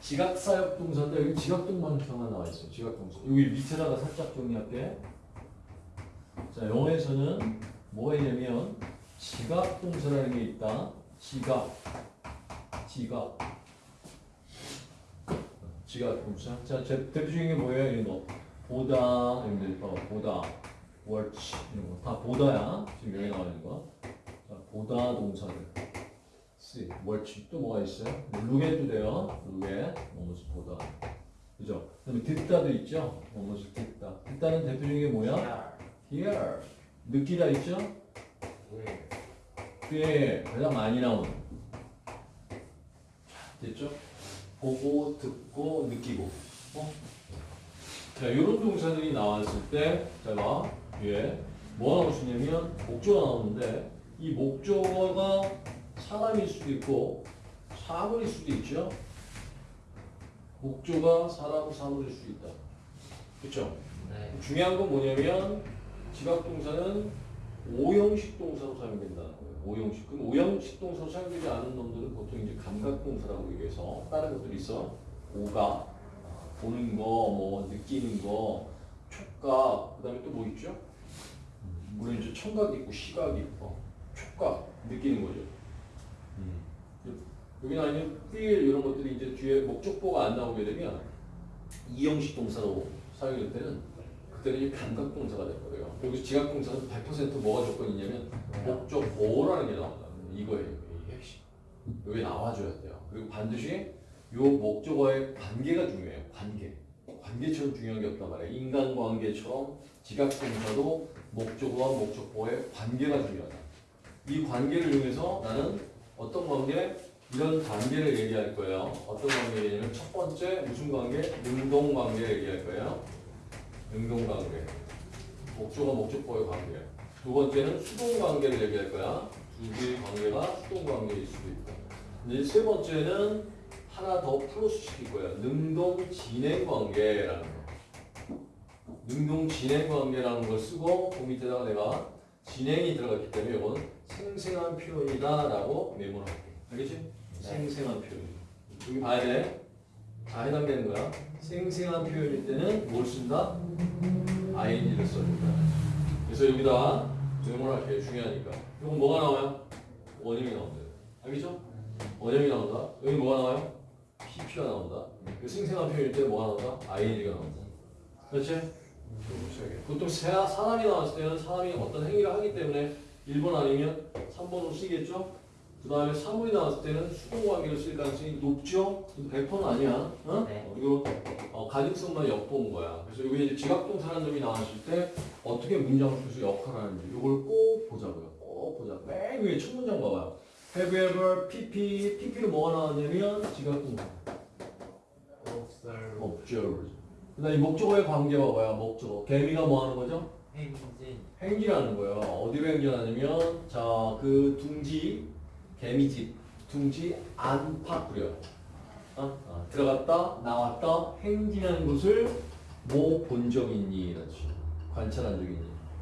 지각사역 동사인데 여기 지각동사만 나와 있어. 지각동사. 여기 밑에다가 살짝 정리할게. 자, 영어에서는 뭐가 있냐면 지각동사라는 게 있다. 지각. 지각. 지각동사. 자, 제 대표적인 게 뭐예요? 이런 거. 보다, 여러분들 봐봐. 보다. watch 이런 거. 다 보다야. 지금 여기 나와 있는 거. 자, 보다 동사들. See, watch 또 뭐가 있어요? look에도 돼요. look에 뭐뭐를 보다. 그죠? 그다음에 듣다도 있죠. 뭐뭐를 듣다. 듣다는 대표적인 게 뭐야? hear. 느끼다 있죠? 왜? 꽤 가장 많이 나오는. 됐죠? 보고, 듣고, 느끼고. 어? 자, 이런 동사들이 나왔을 때, 자, 봐. 뒤에 뭐가 나올 수 있냐면, 목조가 나오는데, 이 목조가 사람일 수도 있고, 사물일 수도 있죠? 목조가 사람, 사물일 수도 있다. 그쵸? 네. 중요한 건 뭐냐면, 지각동사는 오형식 동사로 사용된다는 거예요. 오형식. 그럼 오형식 동사로 사용되지 않은 놈들은 보통 이제 감각동사라고 얘기해서 다른 것들이 있어. 오가, 보는 거, 뭐 느끼는 거, 촉각, 그 다음에 또 뭐 있죠? 물론 이제 청각이 있고 시각이 있고 촉각, 느끼는 거죠. 여기는 아니면 feel 이런 것들이 이제 뒤에 목적보가 안 나오게 되면 이형식 동사로 사용될 때는 그때는 이제 감각 동사가 될 거예요. 여기서 지각 동사는 100% 뭐가 조건이냐면 목적보라는 게 나온다. 이거예요. 핵심. 여기 나와줘야 돼요. 그리고 반드시 요 목적어의 관계가 중요해요. 관계. 관계처럼 중요한 게 없단 말이에요. 인간관계처럼 지각동사도 목적어와 목적보의 관계가 중요하다. 이 관계를 이용해서 나는 어떤 관계? 이런 관계를 얘기할 거예요. 어떤 관계냐면 첫 번째 무슨 관계? 능동관계 얘기할 거예요. 능동관계. 목적어 목적보의 관계. 두 번째는 수동관계를 얘기할 거야. 두 개의 관계가 수동관계일 수도 있다. 이제 세 번째는 하나 더 플러스 시킬 거야. 능동 진행 관계라는 거. 능동 진행 관계라는 걸 쓰고 그 밑에다가 내가 진행이 들어갔기 때문에 이건 생생한 표현이다 라고 메모를 할게. 알겠지? 생생한 표현. 여기 봐야 돼. 다 해당되는 거야. 생생한 표현일 때는 뭘 쓴다? ing를 써준다. 그래서 여기다 메모를 할게요. 중요하니까. 이건 뭐가 나와요? 원형이 나온다. 알겠죠? 원형이 나온다. 여기 뭐가 나와요? pp가 나온다. 그 생생한 표현일 때 뭐가 나온다? ing가 나온다. 그렇지? 보통 사- 사람이 나왔을 때는 사람이 어떤 행위를 하기 때문에 1번 아니면 3번으로 쓰겠죠? 그 다음에 사물이 나왔을 때는 수동관계를 쓸 가능성이 높죠? 근데 100%는 아니야. 어? 네. 그리고 어, 가능성만 엿보는 거야. 그래서 여기 이제 지각동사라는 점이 나왔을 때 어떻게 문장을 풀수 역할을 하는지 이걸 꼭 보자고요. 꼭 보자. 맨 위에 첫 문장 봐봐요. Have you ever PP, PP로 뭐가 나왔냐면 지각동사. observe observe. 그 다음에 목적어의 관계가 뭐야? 목적어. 개미가 뭐 하는 거죠? 행진 행진하는 거예요. 어디로 행진하냐면 자 그 둥지 개미집 둥지 안팎 부려. 어? 어, 들어갔다 나왔다 행진하는 것을 뭐 본적 있니? 식으로 관찰한 적 있니?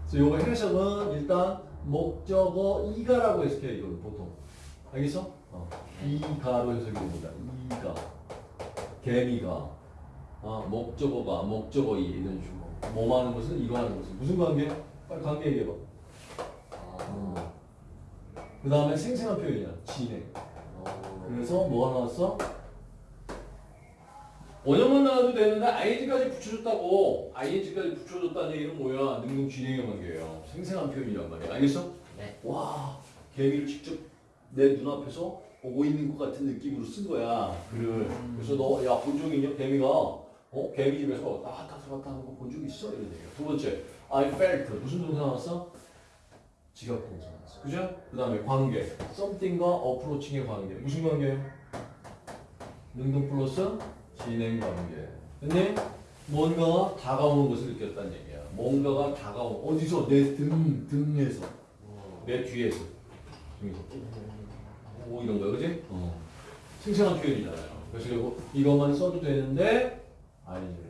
그래서 요거 해석은 일단 목적어 이가라고 해석해요. 이걸 보통 알겠어? 어. 이가로 해석이 됩니다. 이가 개미가 어, 목적어가 목적어 이 이런 식으로 뭐 하는 것은 이거 하는 것은 무슨 관계? 빨리 관계 얘기해봐. 아, 그 다음에 생생한 표현이야. 진행. 그래서 뭐가 나왔어? 원형만 나와도 되는데 ing까지 붙여줬다고 ing까지 붙여줬다는 얘기는 뭐야? 능동 진행의 관계예요. 생생한 표현이란 말이야. 알겠어? 네. 와 개미를 직접 내 눈앞에서 보고 있는 것 같은 느낌으로 쓴 거야. 글을. 그래서 너 야본적 있냐? 개미가 어 개미집에서 왔다 갔다 왔다 하는 거 본 적 있어? 이런 얘기야. 두 번째 I felt 무슨 동사 나왔어? 지각 동사 나왔어. 그죠? 그 다음에 관계 something과 approaching의 관계 무슨 관계예요? 능동 플러스 진행 관계. 근데 뭔가가 다가오는 것을 느꼈다는 얘기야. 뭔가가 다가오 어디서 내 등 등에서 내 뒤에서 등에서 오 이런 거 그지? 어. 생생한 표현이잖아요. 그래서 이것만 써도 되는데 아니죠.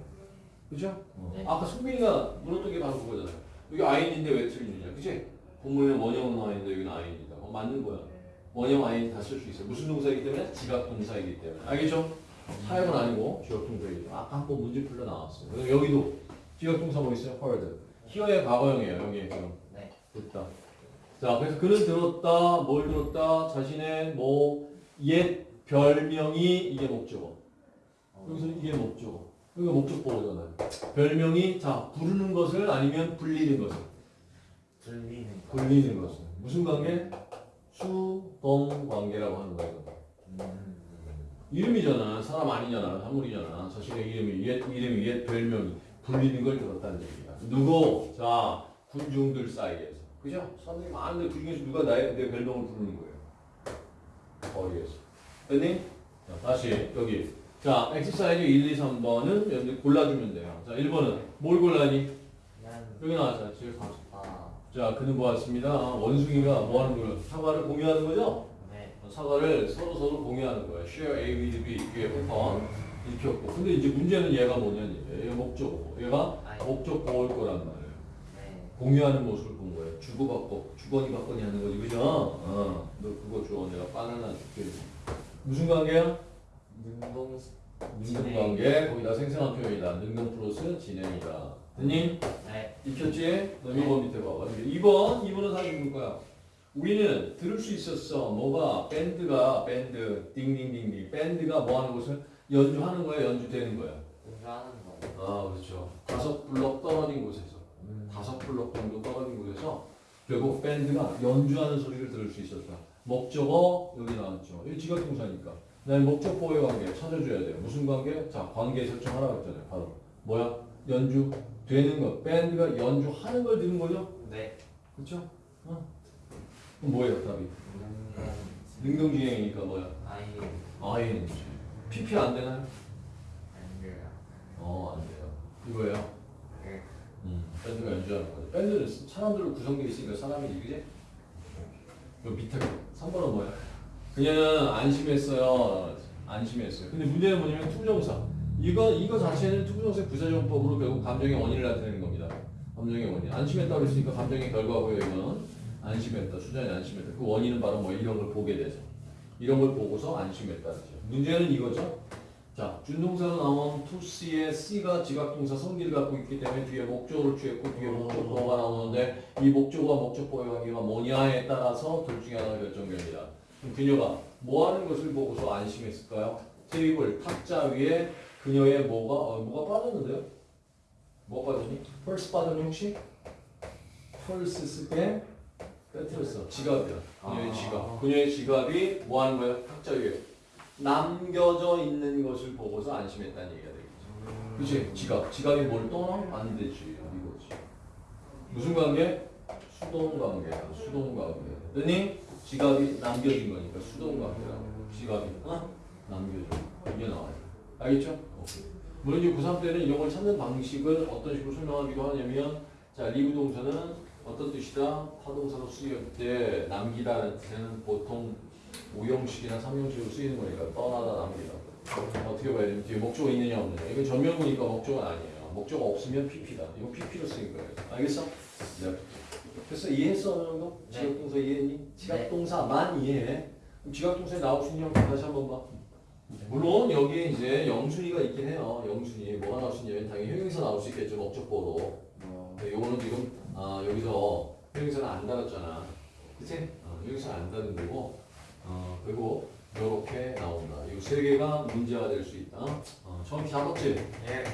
그죠? 어. 네. 아까 송빈이가 물었던 게 바로 그거잖아요. 여기 아인인데 왜 틀리느냐, 그지? 본문에 원형은 있는데 여기는 아인이다. 어, 맞는 거야. 원형 아인 다 쓸 수 있어요. 무슨 동사이기 때문에? 지각 동사이기 때문에. 알겠죠? 사역은 아니고 지역동사이죠. 아까 한 번 문제 풀려 나왔어요. 그래서 여기도 지역동사 뭐 있어요? heard. hear의 과거형이에요. 여기 지금. 네. 됐다. 자, 그래서 그는 들었다, 뭘 들었다, 자신의 뭐 옛 별명이 이게 목적어. 여기서 이게 목적어. 여기가 목적보호잖아요. 별명이 자 부르는 것을 아니면 불리는 것을. 들리는 거. 불리는 것을. 무슨 관계? 수동 관계라고 하는 거예요. 음. 이름이잖아. 사람 아니잖아. 사물이잖아. 자신의 이름이 옛 이름이 옛 별명이 불리는 걸 들었다는 얘기야. 누구? 자 군중들 사이에서. 그죠? 사람들이 많은데 그 중에서 누가 나의 내 별명을 부르는 거예요. 거리에서. 됐니? 자, 다시 여기. 자, 엑서사이즈 1, 2, 3번은 여러분들 골라주면 돼요. 자, 1번은 뭘 골라니? 난 여기 나왔잖아. 지금 봐. 아. 자, 그는 보았습니다. 원숭이가 뭐 하는 거예요? 사과를 공유하는 거죠? 네. 사과를 서로 서로 공유하는 거예요. share A with B 오픈 이렇게 없고. 근데 이제 문제는 얘가 뭐냐니? 얘가 목적어. 얘가 아이. 목적어일 거란 말이에요. 네. 공유하는 모습을 본 거예요. 주고받고 주거니 받거니 하는 거지, 그죠? 어, 너 그거 줘. 내가 바나나 줄게. 무슨 관계야? 능동 능동 관계. 거기다 생생한 표현이다. 능동 플러스 진행이다. 됐니? 네. 익혔지? 너 2번 밑에 봐봐. 2번, 2번은 사실 볼 거야. 우리는 들을 수 있었어. 뭐가? 밴드가, 밴드, 띵띵띵띵. 밴드가 뭐 하는 것을 연주하는 거야, 연주되는 거야. 운전하는 거. 아, 그렇죠. 다섯 블럭 떨어진 곳에서. 음. 다섯 블럭 정도 떨어진 곳에서 결국 밴드가 연주하는 소리를 들을 수 있었다. 목적어 여기 나왔죠. 이 지각동사니까. 난 목적 보호의 관계 찾아줘야 돼요. 무슨 관계? 자, 관계 설정하라고 했잖아요. 바로 뭐야? 연주 되는 것. 밴드가 연주하는 걸 듣는 거죠. 네. 그렇죠? 어. 그럼 뭐예요, 답이? 능동. 능동주행이니까 뭐야? 아이. PP 안 되나요? 안 돼요. 어, 안 돼요. 이거예요. 네. 음, 밴드가 연주하는 거죠. 밴드는 사람들로 구성되어 있으니까 사람이지, 그지? 요 밑에 거. 3번은 뭐야? 그녀는 안심했어요. 안심했어요. 근데 문제는 뭐냐면 to부정사. 이거, 이거 자체는 to부정사의 부사적 용법으로 결국 감정의 원인을 나타내는 겁니다. 감정의 원인. 안심했다고 했으니까 감정의 결과고요, 이건. 안심했다. 수잔이 안심했다. 그 원인은 바로 뭐 이런 걸 보게 돼서. 이런 걸 보고서 안심했다는 거죠. 문제는 이거죠. 자, 준동사로 나온 C의 C가 지각동사 성질을 갖고 있기 때문에 뒤에 목적어를 취했고 뒤에 목적어가 나오는데 이 목적어와 목적어의 관계가 뭐냐에 따라서 둘 중에 하나가 결정됩니다. 그녀가 뭐 하는 것을 보고서 안심했을까요? 테이블 탁자 위에 그녀의 뭐가 어, 뭐가 빠졌는데요? 뭐 빠졌니? 펄스 빠졌니 혹시? 펄스 쓸때 빼트렸어. 지갑이야. 그녀의 아. 지갑. 그녀의 지갑이 뭐 하는 거야? 탁자 위에 남겨져 있는 것을 보고서 안심했다는 얘기가 되겠죠. 그치? 지갑. 지갑이 뭘 떠나? 안 되지. 이거지. 무슨 관계? 수동 관계야. 수동 관계. 됐니? 지갑이 남겨진 거니까 수동 관계라고. 지갑이 어? 남겨져. 이게 나와요. 알겠죠? 오케이. 물론 이제 고3 때는 이런 걸 찾는 방식을 어떤 식으로 설명하기도 하냐면 자, leave 동사는 어떤 뜻이다? 타동사로 쓰일 때 남기다라는 뜻에는 보통 5형식이나 3형식으로 쓰이는 거니까 떠나다 남기다. 어떻게 봐야 되면 뒤에 목적어 있느냐 없느냐. 이건 전명구니까 목적어는 아니에요. 목적어 없으면 PP다. 이거 PP로 쓰인 거예요. 알겠어? 네. 그래서 이해했어 어느 정도? 네. 지각동사 이해했니? 지각동사만 이해해. 그럼 지각동사에 나올 수 있는 형 다시 한번 봐. 물론 여기에 이제 영순이가 있긴 해요. 영순이 뭐가 나올 수 있냐면 당연히 형용사 나올 수 있겠죠. 목적보로. 뭐. 근데 요거는 지금 아, 여기서 형용사는 안 달았잖아. 그치? 어, 형용사는 안 달은 거고 어, 그리고 요렇게 나온다. 이 세 개가 문제가 될 수 있다. 어, 처음 잡았지? 예.